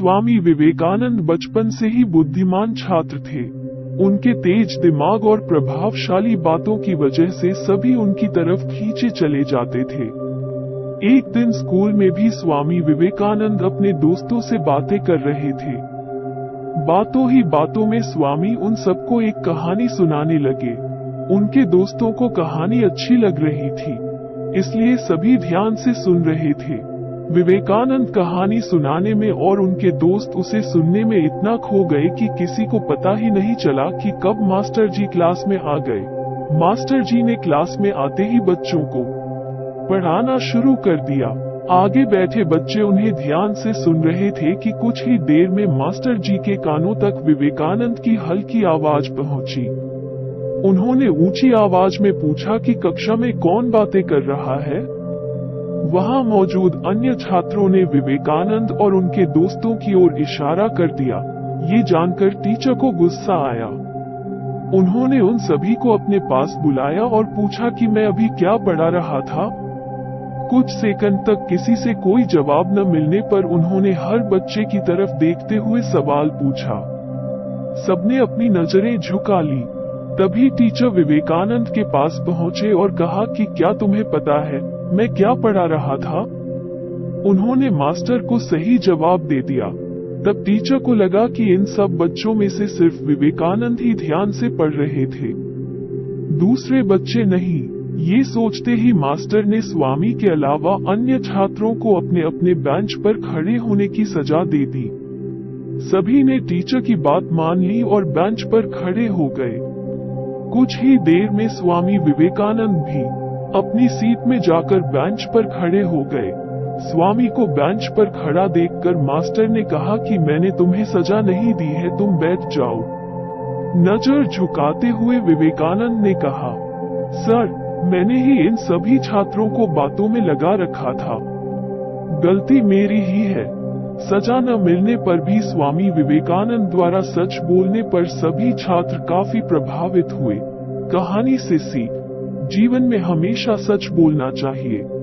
स्वामी विवेकानंद बचपन से ही बुद्धिमान छात्र थे। उनके तेज दिमाग और प्रभावशाली बातों की वजह से सभी उनकी तरफ़ खींचे चले जाते थे। एक दिन स्कूल में भी स्वामी विवेकानंद अपने दोस्तों से बातें कर रहे थे। बातों ही बातों में स्वामी उन सबको एक कहानी सुनाने लगे। उनके दोस्तों को कहानी अच्छी लग रही थी, इसलिए सभी ध्यान से सुन रहे थे। विवेकानंद कहानी सुनाने में और उनके दोस्त उसे सुनने में इतना खो गए कि किसी को पता ही नहीं चला कि कब मास्टर जी क्लास में आ गए। मास्टर जी ने क्लास में आते ही बच्चों को पढ़ाना शुरू कर दिया। आगे बैठे बच्चे उन्हें ध्यान से सुन रहे थे कि कुछ ही देर में मास्टर जी के कानों तक विवेकानंद की हल्की आवाज़ पहुँची। उन्होंने ऊँची आवाज़ में पूछा कि कक्षा में कौन बातें कर रहा है? वहाँ मौजूद अन्य छात्रों ने विवेकानंद और उनके दोस्तों की ओर इशारा कर दिया। ये जानकर टीचर को गुस्सा आया। उन्होंने उन सभी को अपने पास बुलाया और पूछा कि मैं अभी क्या पढ़ा रहा था। कुछ सेकंड तक किसी से कोई जवाब न मिलने पर उन्होंने हर बच्चे की तरफ़ देखते हुए सवाल पूछा। सबने अपनी नज़रें झुका ली। तभी टीचर विवेकानंद के पास पहुँचे और कहा कि क्या तुम्हें पता है? मैं क्या पढ़ा रहा था? उन्होंने मास्टर को सही जवाब दे दिया। तब टीचर को लगा कि इन सब बच्चों में से सिर्फ़ विवेकानंद ही ध्यान से पढ़ रहे थे। दूसरे बच्चे नहीं, ये सोचते ही मास्टर ने स्वामी के अलावा अन्य छात्रों को अपने अपने बेंच पर खड़े होने की सजा दे दी। सभी ने टीचर की बात मान ली और बेंच पर खड़े हो गए। कुछ ही देर में स्वामी विवेकानंद भी अपनी सीट में जाकर बेंच पर खड़े हो गए। स्वामी को बेंच पर खड़ा देखकर मास्टर ने कहा कि मैंने तुम्हें सजा नहीं दी है, तुम बैठ जाओ। नज़र झुकाते हुए विवेकानंद ने कहा, सर, मैंने ही इन सभी छात्रों को बातों में लगा रखा था। गलती मेरी ही है। सजा न मिलने पर भी स्वामी विवेकानंद द्वारा सच बोलने पर सभी छात्र काफ़ी प्रभावित हुए। कहानी से सीख। जीवन में हमेशा सच बोलना चाहिए।